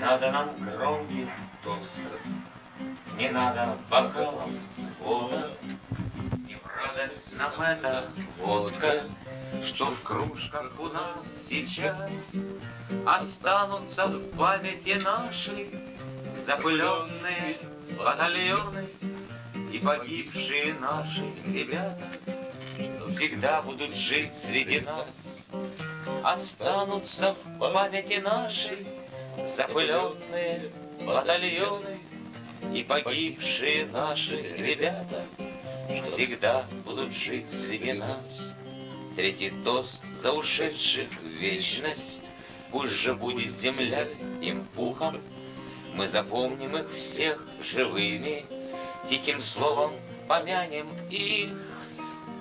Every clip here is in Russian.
надо нам громких тостов, Не надо бокалов с вода, И в радость нам эта водка, Что в кружках у нас сейчас Останутся в памяти нашей Запыленные батальоны И погибшие наши ребята Всегда будут жить среди нас Останутся в памяти нашей Запыленные батальоны И погибшие наши ребята Всегда будут жить среди нас. Третий тост за ушедших в вечность Пусть же будет земля им пухом. Мы запомним их всех живыми Тихим словом помянем их.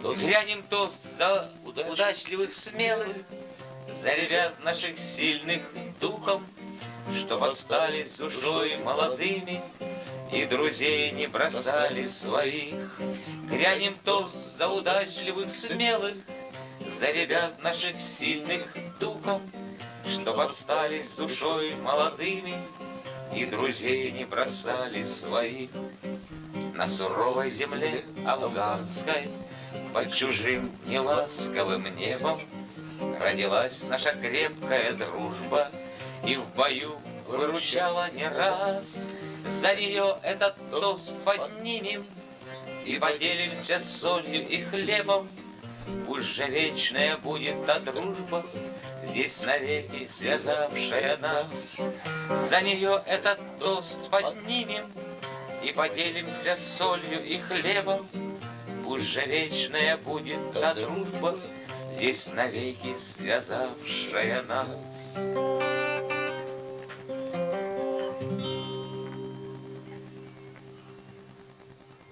Грянем тост за удачливых смелых За ребят наших сильных духом Что остались душой молодыми И друзей не бросали своих. Грянем тост за удачливых смелых За ребят наших сильных духом Что остались душой молодыми И друзей не бросали своих. На суровой земле афганской Под чужим неласковым небом Родилась наша крепкая дружба И в бою выручала не раз. За нее этот тост поднимем И поделимся солью и хлебом. Пусть вечная будет та дружба, Здесь навеки связавшая нас. За нее этот тост поднимем И поделимся солью и хлебом. Пусть вечная будет та дружба, Здесь навеки связавшая нас.